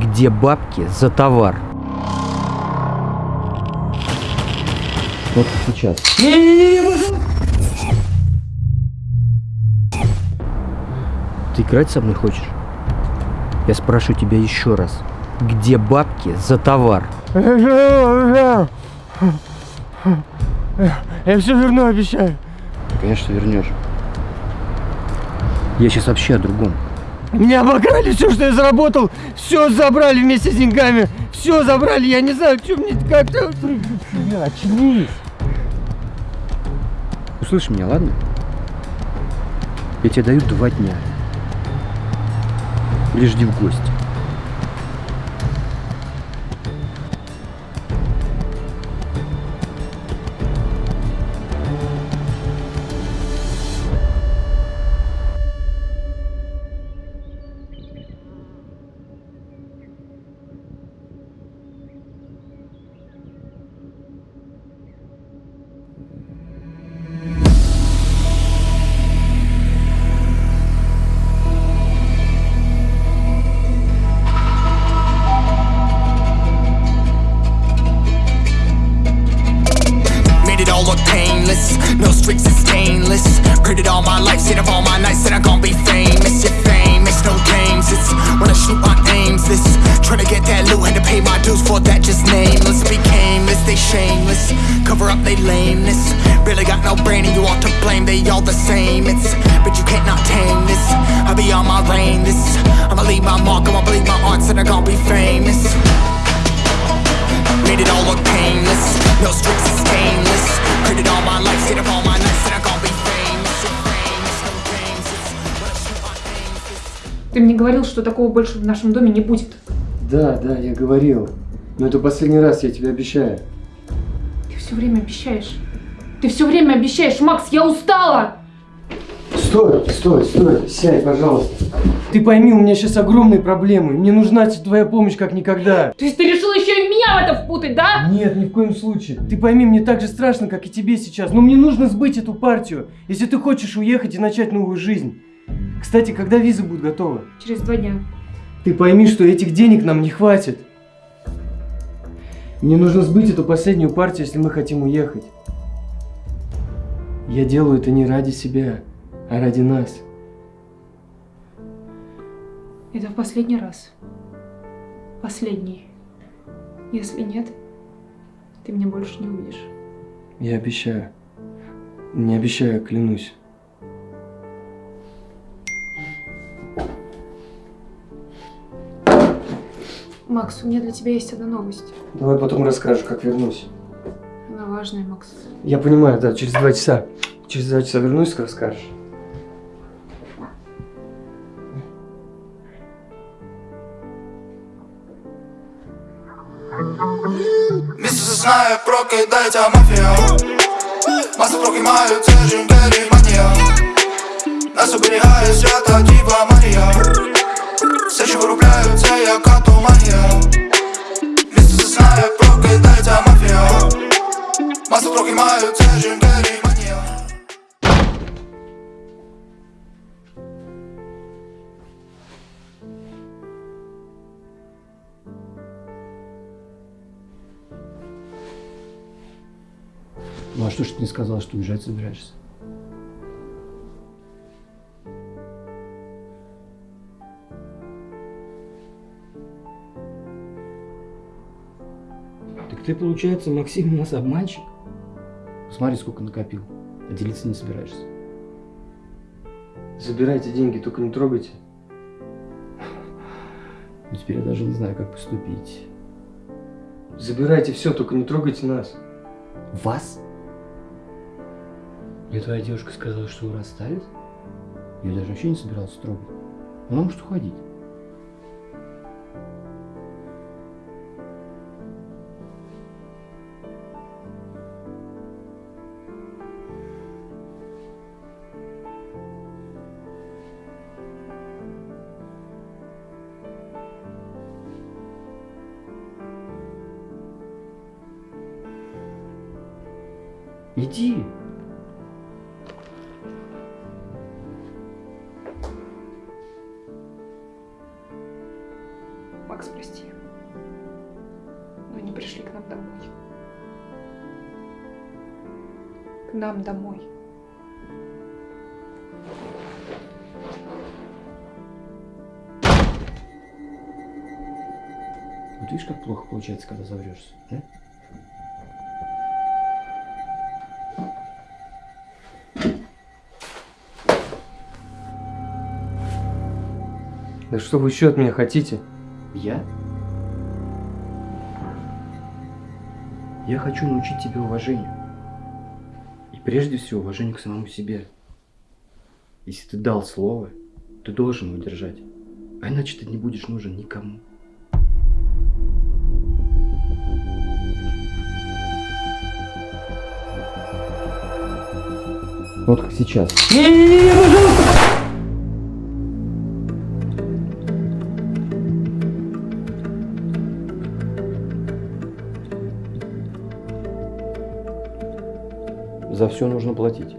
Где бабки за товар? Вот сейчас. Ты играть со мной хочешь? Я спрашиваю тебя еще раз. Где бабки за товар? Я все верну, обещаю. Конечно, вернешь. Я сейчас вообще о другом. Меня обокрали все, что я заработал. Все забрали вместе с деньгами. Все забрали. Я не знаю, что мне как-то... Очнись. Услышь меня, ладно? Я тебе даю два дня. Или в гости. No streaks is stainless. It all my life, seen of all my nights that I'm gonna be famous. You're famous, no games. It's when I shoot my aims. This trying to get that loot, had to pay my dues for that. Just nameless, became this, they shameless. Cover up they lameness. Really got no brain, and you all to blame. They all the same. It's but you can't not tame this. I'll be on my reign. This I'ma leave my mark. I'ma believe my arts, and I'm gonna be famous. Made it all look painless No streaks Ты мне говорил, что такого больше в нашем доме не будет. Да, да, я говорил. Но это последний раз, я тебе обещаю. Ты все время обещаешь. Ты все время обещаешь, Макс, я устала! Стой, стой, стой, сядь, пожалуйста. Ты пойми, у меня сейчас огромные проблемы. Мне нужна твоя помощь как никогда. То есть ты решил еще и меня в это впутать, да? Нет, ни в коем случае. Ты пойми, мне так же страшно, как и тебе сейчас. Но мне нужно сбыть эту партию, если ты хочешь уехать и начать новую жизнь. Кстати, когда виза будет готова? Через два дня. Ты пойми, что этих денег нам не хватит. Мне нужно сбыть эту последнюю партию, если мы хотим уехать. Я делаю это не ради себя, а ради нас. Это в последний раз. Последний. Если нет, ты меня больше не увидишь. Я обещаю. Не обещаю, клянусь. Макс, у меня для тебя есть одна новость. Давай потом расскажешь, как вернусь. Она важная, Макс. Я понимаю, да, через два часа. Через два часа вернусь, расскажешь. Місяці знає, прокидається мафія Маси трохи мають, це ж імперіманія Нас оберігає свята Діва Марія Все, що виробляють, це як атомагія Місяці знає, прокидається мафія Маси трохи мають, це ж імперіманія Ну а что ж ты не сказал, что уезжать собираешься? Ты, получается, Максим, у нас обманщик? Смотри, сколько накопил. А делиться не собираешься. Забирайте деньги, только не трогайте. Ну, теперь я даже не знаю, как поступить. Забирайте все, только не трогайте нас. Вас? Мне твоя девушка сказала, что вы расстались? Я даже вообще не собирался трогать. Она может уходить. Иди. Макс, прости. Но они пришли к нам домой. К нам домой. Вот видишь, как плохо получается, когда заврешься, да? Да что вы еще от меня хотите? Я? Я хочу научить тебя уважению. И прежде всего уважению к самому себе. Если ты дал слово, ты должен его держать. А иначе ты не будешь нужен никому. Вот как сейчас. Не-не-не, пожалуйста! За все нужно платить.